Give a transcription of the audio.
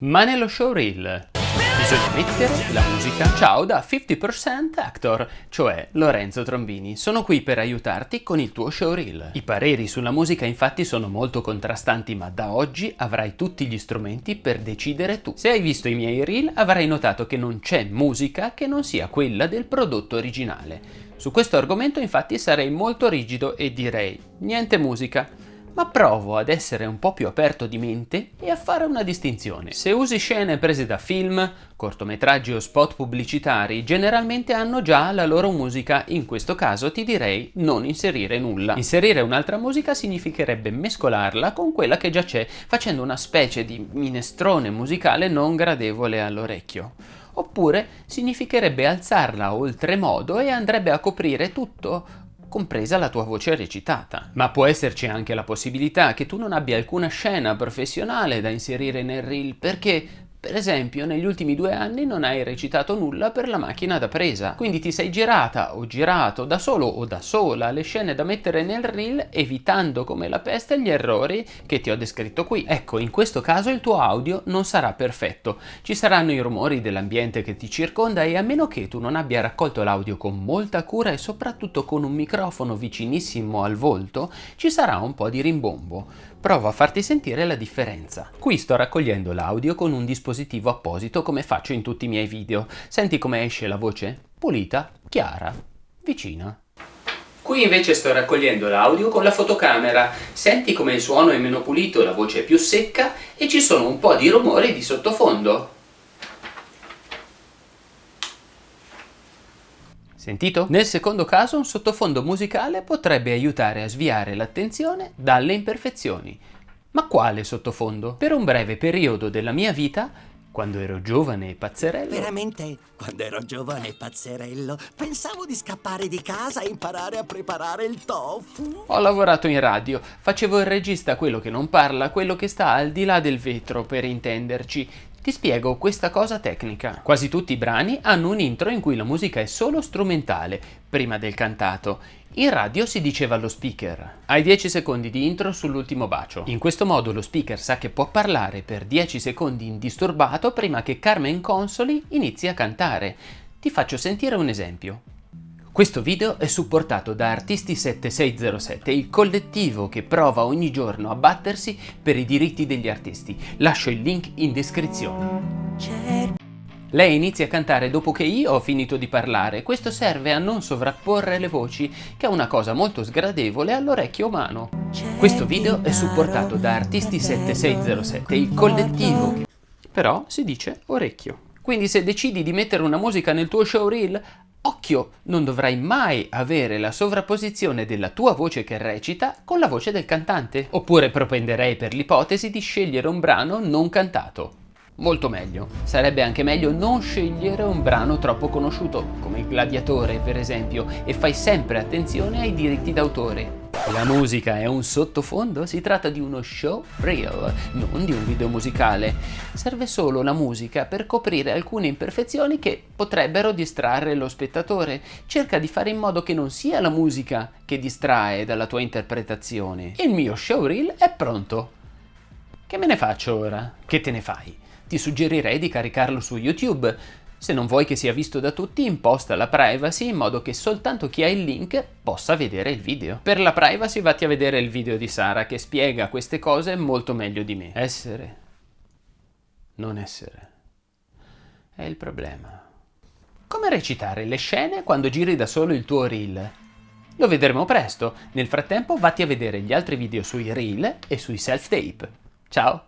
Ma nello showreel bisogna mettere la musica. Ciao da 50% Actor, cioè Lorenzo Trombini. Sono qui per aiutarti con il tuo showreel. I pareri sulla musica infatti sono molto contrastanti, ma da oggi avrai tutti gli strumenti per decidere tu. Se hai visto i miei reel avrai notato che non c'è musica che non sia quella del prodotto originale. Su questo argomento infatti sarei molto rigido e direi niente musica ma provo ad essere un po' più aperto di mente e a fare una distinzione. Se usi scene prese da film, cortometraggi o spot pubblicitari, generalmente hanno già la loro musica, in questo caso ti direi non inserire nulla. Inserire un'altra musica significherebbe mescolarla con quella che già c'è, facendo una specie di minestrone musicale non gradevole all'orecchio oppure significherebbe alzarla oltremodo e andrebbe a coprire tutto compresa la tua voce recitata. Ma può esserci anche la possibilità che tu non abbia alcuna scena professionale da inserire nel reel perché per esempio, negli ultimi due anni non hai recitato nulla per la macchina da presa, quindi ti sei girata o girato da solo o da sola le scene da mettere nel reel evitando come la peste gli errori che ti ho descritto qui. Ecco, in questo caso il tuo audio non sarà perfetto, ci saranno i rumori dell'ambiente che ti circonda e a meno che tu non abbia raccolto l'audio con molta cura e soprattutto con un microfono vicinissimo al volto, ci sarà un po' di rimbombo. Provo a farti sentire la differenza. Qui sto raccogliendo l'audio con un dispositivo apposito come faccio in tutti i miei video. Senti come esce la voce? Pulita, chiara, vicina. Qui invece sto raccogliendo l'audio con la fotocamera. Senti come il suono è meno pulito, la voce è più secca e ci sono un po' di rumori di sottofondo. Sentito? Nel secondo caso un sottofondo musicale potrebbe aiutare a sviare l'attenzione dalle imperfezioni. Ma quale sottofondo? Per un breve periodo della mia vita, quando ero giovane e pazzerello... Veramente, quando ero giovane e pazzerello, pensavo di scappare di casa e imparare a preparare il tofu. Ho lavorato in radio, facevo il regista quello che non parla, quello che sta al di là del vetro, per intenderci. Ti spiego questa cosa tecnica. Quasi tutti i brani hanno un intro in cui la musica è solo strumentale, prima del cantato. In radio si diceva allo speaker, hai 10 secondi di intro sull'ultimo bacio. In questo modo lo speaker sa che può parlare per 10 secondi indisturbato prima che Carmen Consoli inizi a cantare. Ti faccio sentire un esempio. Questo video è supportato da Artisti7607, il collettivo che prova ogni giorno a battersi per i diritti degli artisti. Lascio il link in descrizione. Lei inizia a cantare dopo che io ho finito di parlare, questo serve a non sovrapporre le voci, che è una cosa molto sgradevole all'orecchio umano. Questo video è supportato da Artisti7607, il collettivo che... però si dice orecchio. Quindi se decidi di mettere una musica nel tuo showreel, Occhio, non dovrai mai avere la sovrapposizione della tua voce che recita con la voce del cantante. Oppure propenderei per l'ipotesi di scegliere un brano non cantato. Molto meglio. Sarebbe anche meglio non scegliere un brano troppo conosciuto, come il Gladiatore per esempio, e fai sempre attenzione ai diritti d'autore. La musica è un sottofondo? Si tratta di uno show reel, non di un video musicale. Serve solo la musica per coprire alcune imperfezioni che potrebbero distrarre lo spettatore. Cerca di fare in modo che non sia la musica che distrae dalla tua interpretazione. Il mio show reel è pronto. Che me ne faccio ora? Che te ne fai? Ti suggerirei di caricarlo su YouTube. Se non vuoi che sia visto da tutti, imposta la privacy in modo che soltanto chi ha il link possa vedere il video. Per la privacy vatti a vedere il video di Sara che spiega queste cose molto meglio di me. Essere, non essere, è il problema. Come recitare le scene quando giri da solo il tuo reel? Lo vedremo presto. Nel frattempo vatti a vedere gli altri video sui reel e sui self-tape. Ciao!